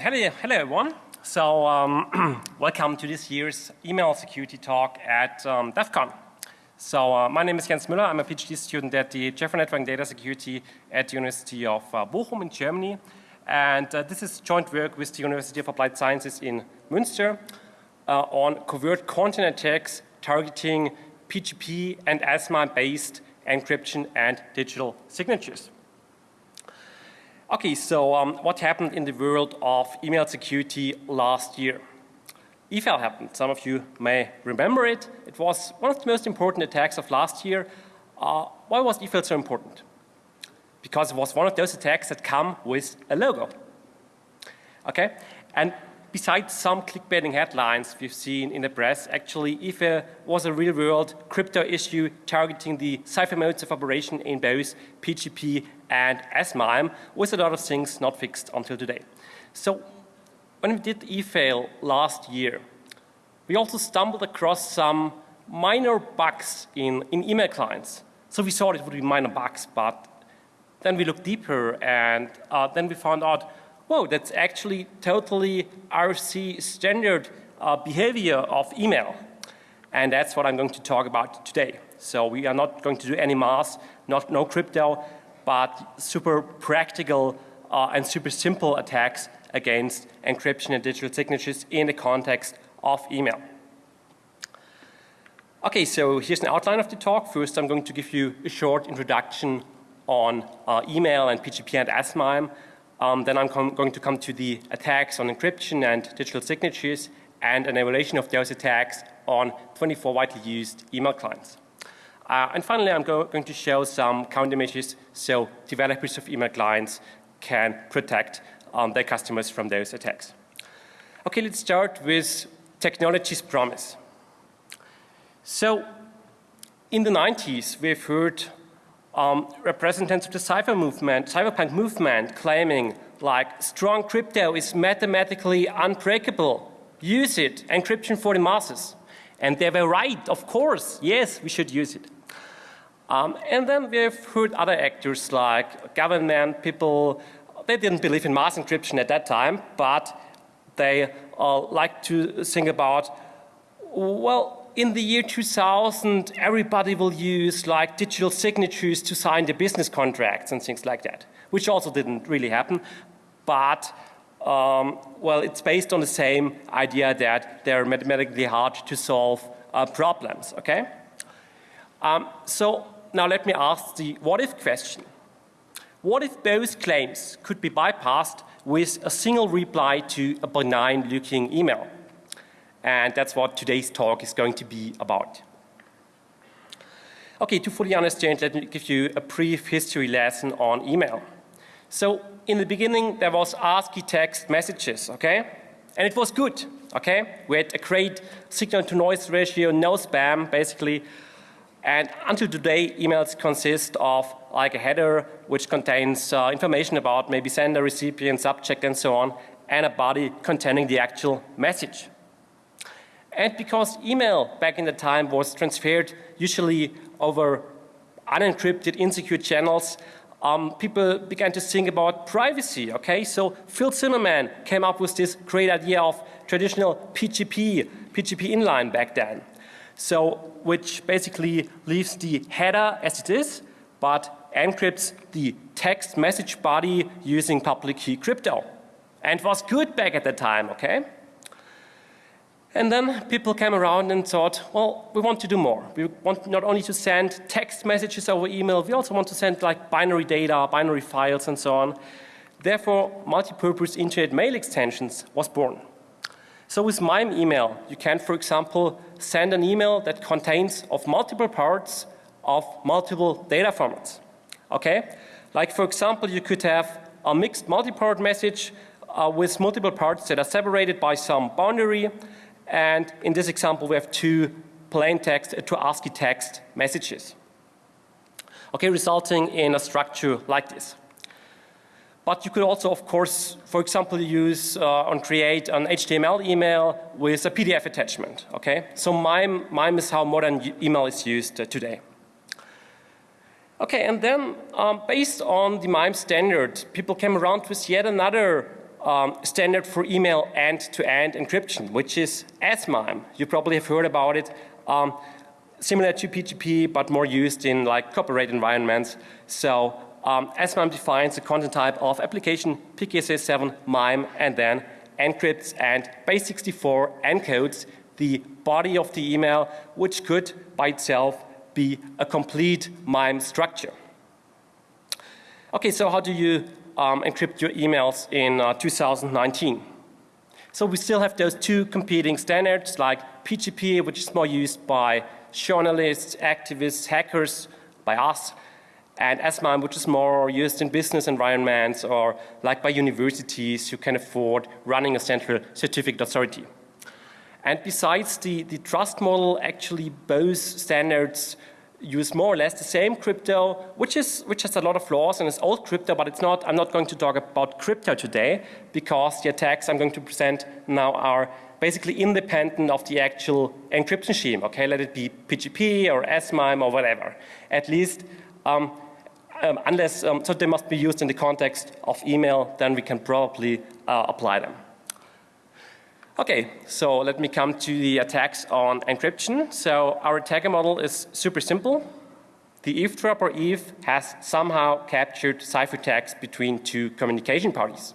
hello, hello everyone. So um, welcome to this year's email security talk at um, DEF CON. So uh, my name is Jens Müller. I'm a PhD student at the Chair for Network Data Security at the University of uh, Bochum in Germany. And uh, this is joint work with the University of Applied Sciences in Münster uh, on covert content attacks targeting PGP and SMIME based encryption and digital signatures. Okay, so um, what happened in the world of email security last year? eFail happened. Some of you may remember it. It was one of the most important attacks of last year. Uh, why was eFail so important? Because it was one of those attacks that come with a logo. Okay, and besides some clickbaiting headlines we've seen in the press, actually eFail was a real world crypto issue targeting the cipher modes of operation in both PGP and SMIME with a lot of things not fixed until today. So when we did eFail last year, we also stumbled across some minor bugs in, in email clients. So we thought it would be minor bugs, but then we looked deeper and uh, then we found out whoa, that's actually totally RFC standard uh, behavior of email. And that's what I'm going to talk about today. So we are not going to do any math, not no crypto, but super practical uh, and super simple attacks against encryption and digital signatures in the context of email. Okay, so here's an outline of the talk. First, I'm going to give you a short introduction on uh, email and PGP and SMIME. Um, then I'm going to come to the attacks on encryption and digital signatures and an evaluation of those attacks on 24 widely used email clients. Uh, and finally, I'm go going to show some countermeasures so developers of email clients can protect um, their customers from those attacks. Okay, let's start with technology's promise. So in the 90s, we've heard um, representatives of the cypher movement, cypherpunk movement claiming like strong crypto is mathematically unbreakable. Use it, encryption for the masses. And they were right, of course, yes, we should use it. Um, and then we've heard other actors like government people, they didn't believe in mass encryption at that time, but they uh, like to think about, well, in the year 2000, everybody will use like digital signatures to sign the business contracts and things like that, which also didn't really happen. But um, well, it's based on the same idea that they're mathematically hard to solve uh, problems, okay? Um, so now let me ask the what if question. What if both claims could be bypassed with a single reply to a benign looking email? And that's what today's talk is going to be about. Okay, to fully understand, let me give you a brief history lesson on email. So in the beginning, there was ASCII text messages, okay? And it was good, okay? We had a great signal to noise ratio, no spam, basically. And until today, emails consist of like a header which contains uh, information about maybe sender, recipient, subject and so on, and a body containing the actual message. And because email back in the time was transferred usually over unencrypted insecure channels, um, people began to think about privacy, okay? So Phil Zimmermann came up with this great idea of traditional PGP, PGP inline back then. So which basically leaves the header as it is, but encrypts the text message body using public key crypto. And was good back at the time, okay? And then people came around and thought, well, we want to do more. We want not only to send text messages over email, we also want to send like binary data, binary files and so on. Therefore, multi-purpose internet mail extensions was born. So with MIME email, you can, for example, send an email that contains of multiple parts of multiple data formats. Okay? Like for example, you could have a mixed multi-part message uh, with multiple parts that are separated by some boundary and in this example, we have two plain text, uh, two ASCII text messages. Okay, resulting in a structure like this. But you could also, of course, for example, use uh, and create an HTML email with a PDF attachment. Okay, so MIME, MIME is how modern email is used uh, today. Okay, and then um, based on the MIME standard, people came around with yet another um, standard for email end-to-end -end encryption, which is SMIME. You probably have heard about it. Um, similar to PGP, but more used in like corporate environments. So um, SMIME defines the content type of application PKCS7 MIME and then encrypts and base64 encodes the body of the email, which could by itself be a complete MIME structure. Okay, so how do you um, encrypt your emails in uh, 2019? So we still have those two competing standards like PGP, which is more used by journalists, activists, hackers, by us, and SMIME, which is more used in business environments or like by universities who can afford running a central certificate authority. And besides the, the trust model, actually both standards use more or less the same crypto, which is which has a lot of flaws and it's old crypto, but it's not. I'm not going to talk about crypto today because the attacks I'm going to present now are basically independent of the actual encryption scheme. Okay, let it be PGP or SMIME or whatever. At least um, um, unless, um, so they must be used in the context of email, then we can probably uh, apply them. Okay, so let me come to the attacks on encryption. So our attacker model is super simple. The eavesdropper Eve has somehow captured ciphertext between two communication parties.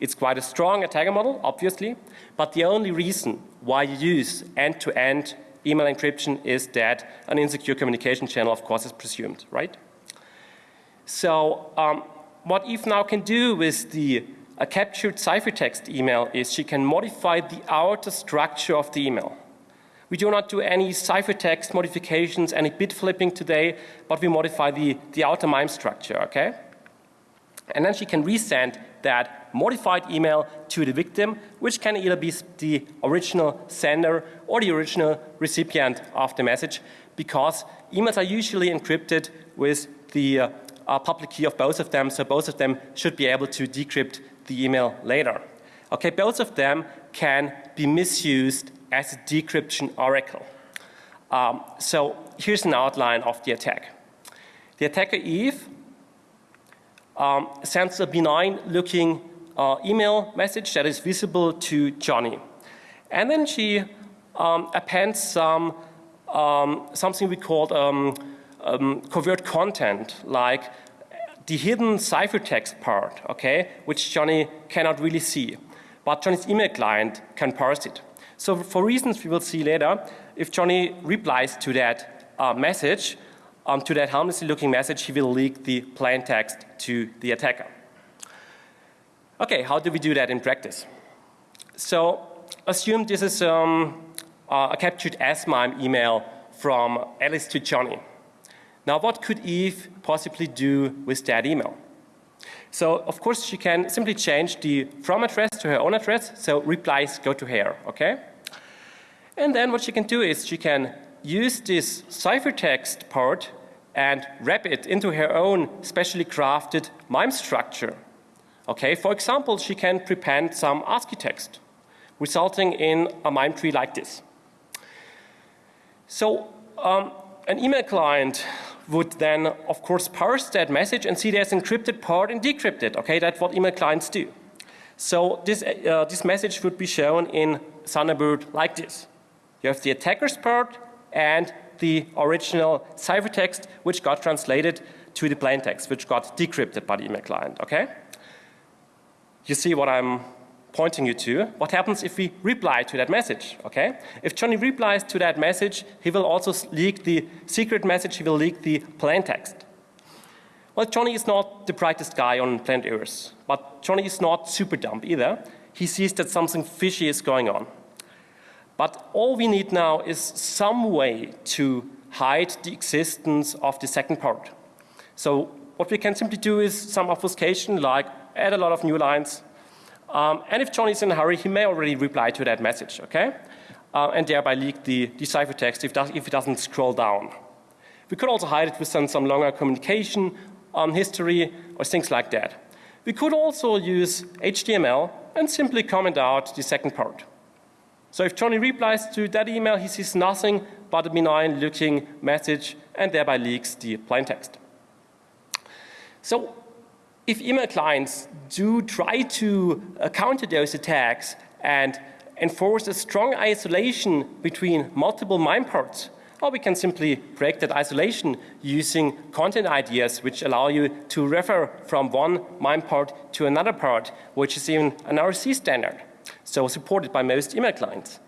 It's quite a strong attacker model, obviously, but the only reason why you use end-to-end -end email encryption is that an insecure communication channel, of course, is presumed, right? So um, what Eve now can do with the a captured ciphertext email is she can modify the outer structure of the email. We do not do any ciphertext modifications, any bit flipping today, but we modify the, the outer MIME structure, okay? And then she can resend that modified email to the victim, which can either be the original sender or the original recipient of the message, because emails are usually encrypted with the uh, uh, public key of both of them, so both of them should be able to decrypt the email later. Okay, both of them can be misused as a decryption oracle. Um, so here's an outline of the attack. The attacker Eve um, sends a benign looking uh, email message that is visible to Johnny. And then she um, appends some, um, something we call um, um, covert content like the hidden ciphertext part, okay, which Johnny cannot really see. But Johnny's email client can parse it. So for reasons we will see later, if Johnny replies to that uh, message, um, to that harmlessly looking message, he will leak the plain text to the attacker. Okay, how do we do that in practice? So assume this is um, uh, a captured SMIME email from Alice to Johnny. Now what could Eve possibly do with that email? So of course she can simply change the from address to her own address, so replies go to her, okay? And then what she can do is she can use this ciphertext part and wrap it into her own specially crafted MIME structure. Okay, for example, she can prepend some ASCII text, resulting in a MIME tree like this. So um, an email client would then, of course, parse that message and see there's encrypted part and decrypted. Okay, that's what email clients do. So this, uh, this message would be shown in Thunderbird like this. You have the attacker's part and the original ciphertext which got translated to the plain text, which got decrypted by the email client, okay? You see what I'm pointing you to, what happens if we reply to that message, okay? If Johnny replies to that message, he will also leak the secret message, he will leak the plain text. Well, Johnny is not the brightest guy on planet Earth, but Johnny is not super dumb either. He sees that something fishy is going on. But all we need now is some way to hide the existence of the second part. So what we can simply do is some obfuscation, like add a lot of new lines, um, and if Johnny is in a hurry, he may already reply to that message, okay? Uh, and thereby leak the, the ciphertext if, if it doesn't scroll down. We could also hide it with some, some longer communication um, history or things like that. We could also use HTML and simply comment out the second part. So if Johnny replies to that email, he sees nothing but a benign looking message and thereby leaks the plain text. So if email clients do try to uh, counter those attacks and enforce a strong isolation between multiple MIME parts, or we can simply break that isolation using content IDs which allow you to refer from one MIME part to another part, which is even an RFC standard, so supported by most email clients.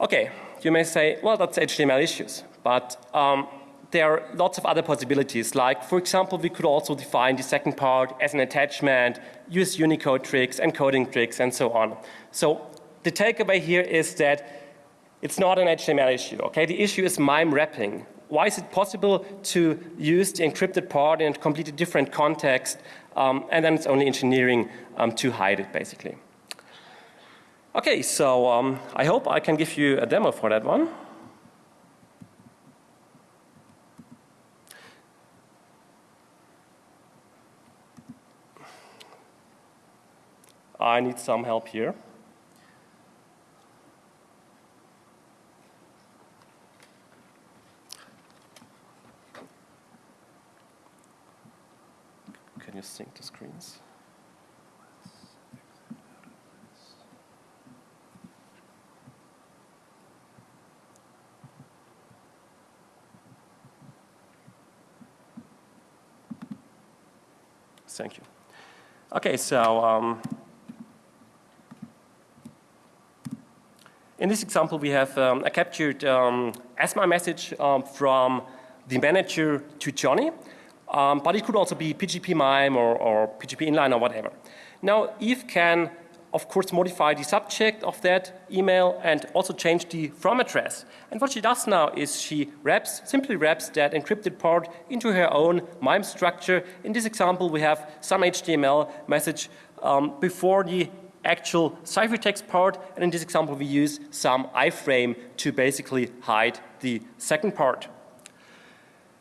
Okay, you may say, well, that's HTML issues, but um, there are lots of other possibilities. Like, for example, we could also define the second part as an attachment, use Unicode tricks, encoding tricks, and so on. So the takeaway here is that it's not an HTML issue, okay? The issue is MIME wrapping. Why is it possible to use the encrypted part in a completely different context um, and then it's only engineering um, to hide it basically. Okay, so um, I hope I can give you a demo for that one. I need some help here. Can you sync the screens? Thank you. Okay, so um, in this example, we have um, a captured um, SMIME message um, from the manager to Johnny. Um, but it could also be PGP MIME or, or PGP inline or whatever. Now Eve can of course modify the subject of that email and also change the from address. And what she does now is she wraps, simply wraps that encrypted part into her own MIME structure. In this example we have some HTML message um, before the actual ciphertext part and in this example we use some iframe to basically hide the second part.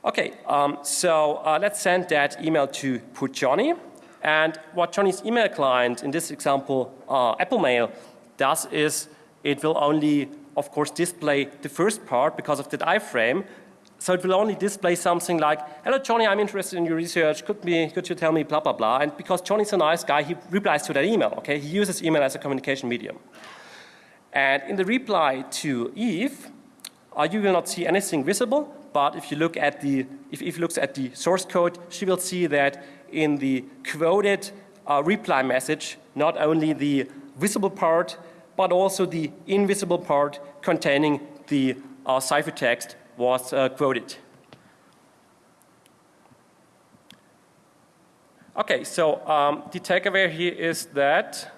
Okay, um, so uh, let's send that email to put Johnny. And what Johnny's email client, in this example, uh, Apple Mail, does is it will only, of course, display the first part because of that iframe. So it will only display something like, hello Johnny, I'm interested in your research, could, be, could you tell me blah, blah, blah. And because Johnny's a nice guy, he replies to that email, okay? He uses email as a communication medium. And in the reply to Eve, uh, you will not see anything visible, but if you look at the, if Eve looks at the source code, she will see that in the quoted uh, reply message, not only the visible part, but also the invisible part containing the uh, ciphertext was uh, quoted. Okay, so um, the takeaway here is that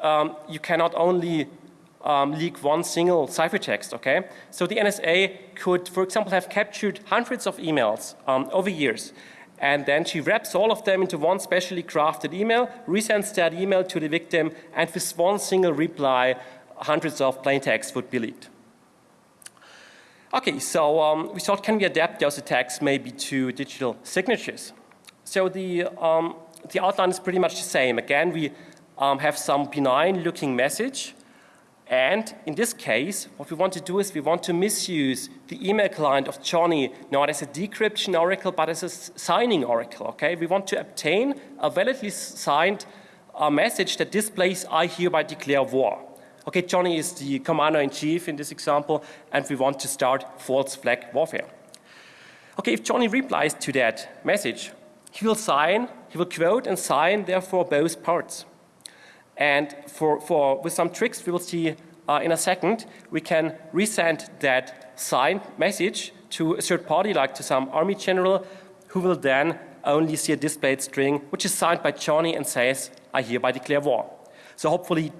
um, you cannot only um, leak one single ciphertext, okay? So the NSA could, for example, have captured hundreds of emails um, over years. And then she wraps all of them into one specially crafted email, resends that email to the victim, and with one single reply, hundreds of plain text would be leaked. Okay, so um, we thought, can we adapt those attacks maybe to digital signatures? So the, um, the outline is pretty much the same. Again, we um, have some benign looking message and in this case, what we want to do is we want to misuse the email client of Johnny not as a decryption oracle, but as a signing oracle, okay? We want to obtain a validly signed uh, message that displays I hereby declare war. Okay, Johnny is the commander-in-chief in this example, and we want to start false flag warfare. Okay, if Johnny replies to that message, he will sign, he will quote and sign therefore both parts. And for, for, with some tricks we will see uh, in a second, we can resend that signed message to a third party like to some army general who will then only see a displayed string which is signed by Johnny and says, I hereby declare war. So hopefully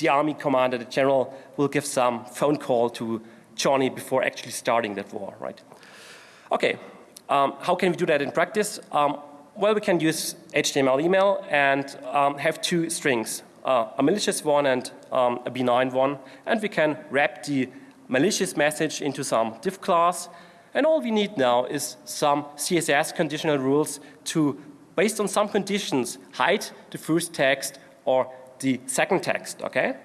the army commander, the general, will give some phone call to Johnny before actually starting that war, right? Okay, um, how can we do that in practice? Um, well, we can use HTML email and um, have two strings uh, a malicious one and um, a benign one. And we can wrap the malicious message into some div class. And all we need now is some CSS conditional rules to, based on some conditions, hide the first text or the second text, okay?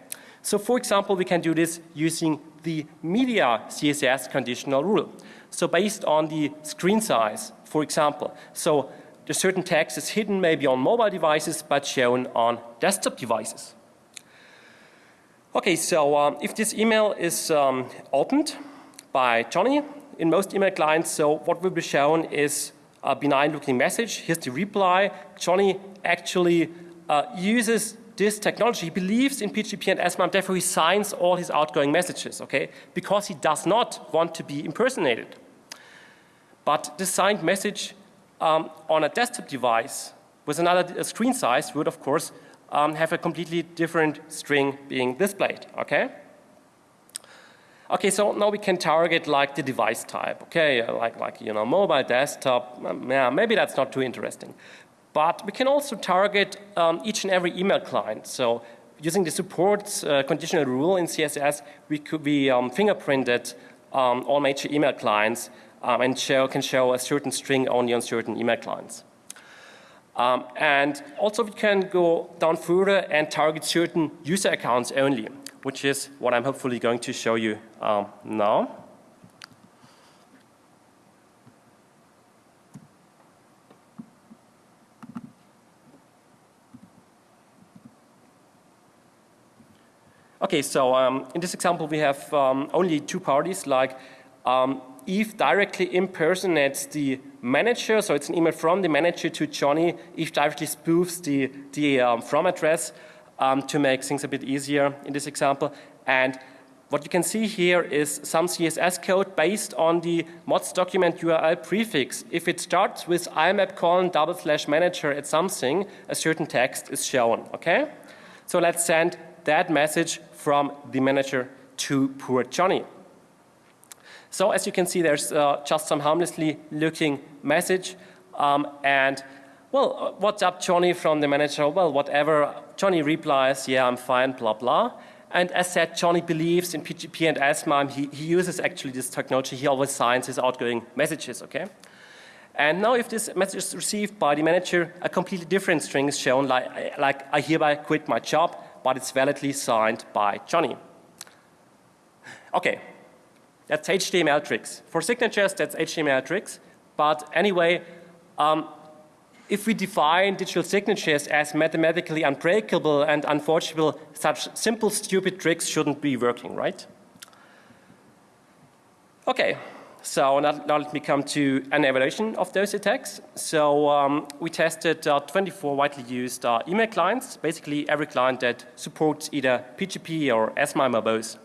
So for example, we can do this using the media CSS conditional rule. So based on the screen size, for example. So the certain text is hidden maybe on mobile devices but shown on desktop devices. Okay, so um, if this email is um, opened by Johnny in most email clients, so what will be shown is a benign looking message. Here's the reply. Johnny actually uh, uses this technology. He believes in PGP and SMIME, therefore he signs all his outgoing messages, okay? Because he does not want to be impersonated. But the signed message um, on a desktop device with another screen size would of course um, have a completely different string being displayed, okay? Okay, so now we can target like the device type, okay, like, like you know, mobile, desktop, um, yeah, maybe that's not too interesting. But we can also target um, each and every email client. So using the support uh, conditional rule in CSS, we could be um, fingerprinted um, all major email clients um, and show, can show a certain string only on certain email clients. Um, and also we can go down further and target certain user accounts only, which is what I'm hopefully going to show you um, now. Okay, so um, in this example we have um, only two parties like um, Eve directly impersonates the manager, so it's an email from the manager to Johnny. Eve directly spoofs the, the um, from address um, to make things a bit easier in this example. And what you can see here is some CSS code based on the moz document URL prefix. If it starts with IMAP colon double slash manager at something, a certain text is shown, okay? So let's send that message from the manager to poor Johnny. So as you can see, there's uh, just some harmlessly looking message. Um, and well, uh, what's up Johnny from the manager? Well, whatever. Johnny replies, yeah, I'm fine, blah, blah. And as said, Johnny believes in PGP and SMIME. He, he uses actually this technology. He always signs his outgoing messages, okay? And now if this message is received by the manager, a completely different string is shown, like, like I hereby quit my job, but it's validly signed by Johnny. Okay, that's HTML tricks. For signatures, that's HTML tricks. But anyway, um, if we define digital signatures as mathematically unbreakable and unforgeable, such simple stupid tricks shouldn't be working, right? Okay, so now, now let me come to an evaluation of those attacks. So um, we tested uh, 24 widely used uh, email clients, basically every client that supports either PGP or SMIME or both.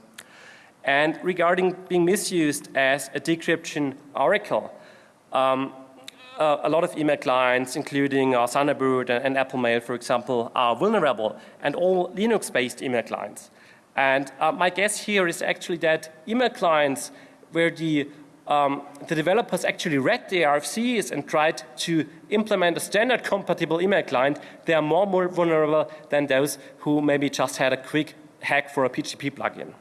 And regarding being misused as a decryption oracle, um, uh, a lot of email clients, including uh, Thunderbird and, and, Apple Mail, for example, are vulnerable, and all Linux-based email clients. And uh, my guess here is actually that email clients where the um, the developers actually read the RFCs and tried to implement a standard compatible email client, they are more, more vulnerable than those who maybe just had a quick hack for a PGP plugin.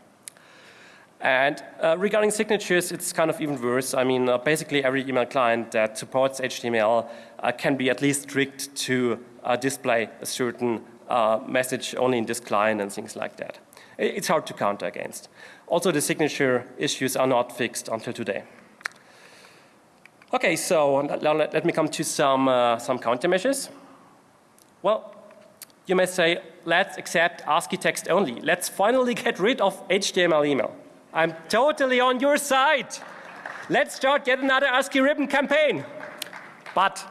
And uh, regarding signatures, it's kind of even worse. I mean, uh, basically every email client that supports HTML uh, can be at least tricked to uh, display a certain uh, message only in this client and things like that. It's hard to counter against. Also, the signature issues are not fixed until today. Okay, so now let, let me come to some, uh, some countermeasures. Well, you may say, let's accept ASCII text only. Let's finally get rid of HTML email. I'm totally on your side. Let's start get another ASCII ribbon campaign. But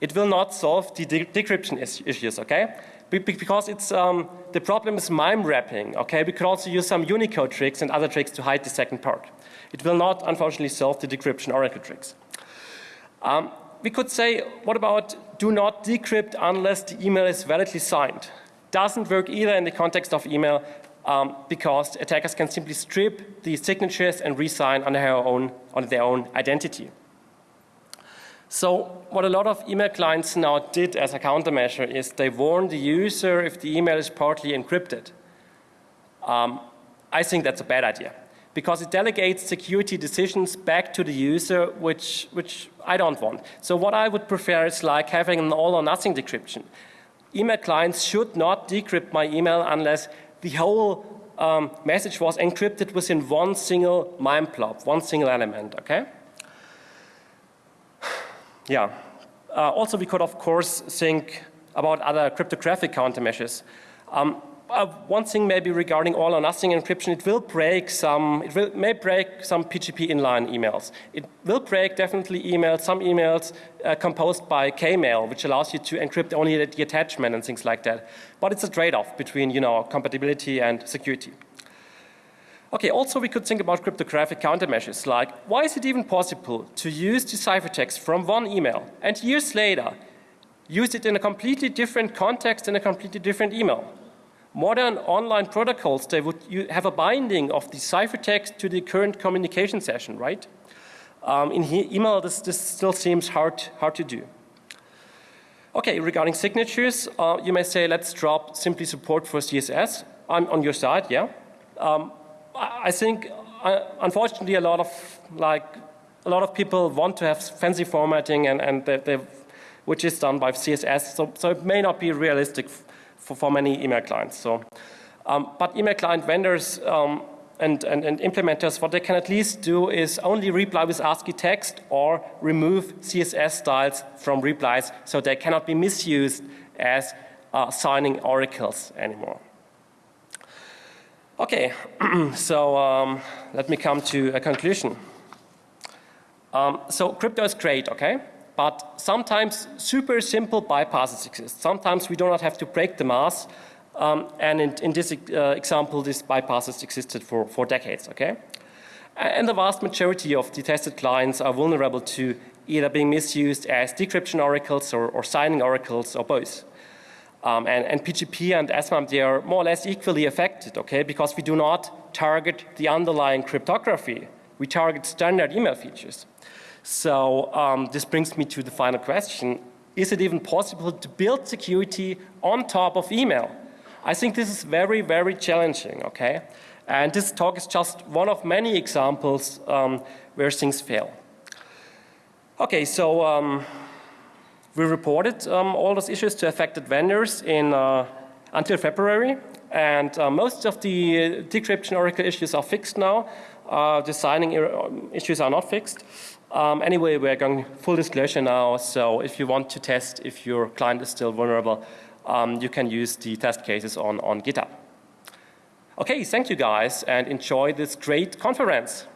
it will not solve the de decryption is issues, okay? Be because it's, um, the problem is MIME wrapping, okay? We could also use some Unicode tricks and other tricks to hide the second part. It will not, unfortunately, solve the decryption oracle tricks. Um, we could say, what about do not decrypt unless the email is validly signed? Doesn't work either in the context of email um, because attackers can simply strip the signatures and resign under their own, under their own identity. So what a lot of email clients now did as a countermeasure is they warn the user if the email is partly encrypted. Um, I think that's a bad idea because it delegates security decisions back to the user, which, which I don't want. So what I would prefer is like having an all or nothing decryption. Email clients should not decrypt my email unless the whole um, message was encrypted within one single MIME blob, one single element, okay? Yeah. Uh, also, we could, of course, think about other cryptographic countermeasures. Um, uh, one thing maybe regarding all or nothing encryption, it will break some, it will, may break some PGP inline emails. It will break definitely emails, some emails uh, composed by Kmail, which allows you to encrypt only the attachment and things like that. But it's a trade-off between, you know, compatibility and security. Okay, also we could think about cryptographic countermeasures, like why is it even possible to use the ciphertext from one email and years later use it in a completely different context in a completely different email? Modern online protocols, they would you have a binding of the ciphertext to the current communication session, right? Um, in email, this, this, still seems hard, hard to do. Okay, regarding signatures, uh, you may say, let's drop simply support for CSS. I'm on your side, yeah. Um, I think, uh, unfortunately, a lot of like a lot of people want to have fancy formatting, and and they, which is done by CSS. So so it may not be realistic for for many email clients. So, um, but email client vendors. Um, and, and, and, implementers, what they can at least do is only reply with ASCII text or remove CSS styles from replies so they cannot be misused as uh, signing oracles anymore. Okay, so um, let me come to a conclusion. Um, so crypto is great, okay? But sometimes super simple bypasses exist. Sometimes we do not have to break the mass. Um, and in, in this uh, example, this bypasses existed for, for decades, okay? And the vast majority of the tested clients are vulnerable to either being misused as decryption oracles or, or signing oracles or both. Um, and, and, PGP and SMIME, they are more or less equally affected, okay, because we do not target the underlying cryptography. We target standard email features. So um, this brings me to the final question. Is it even possible to build security on top of email? I think this is very, very challenging, okay? And this talk is just one of many examples um, where things fail. Okay, so um, we reported um, all those issues to affected vendors in uh, until February, and uh, most of the decryption Oracle issues are fixed now. Uh, the signing um, issues are not fixed. Um, anyway, we're going full disclosure now, so if you want to test if your client is still vulnerable, um, you can use the test cases on, on GitHub. Okay, thank you guys, and enjoy this great conference.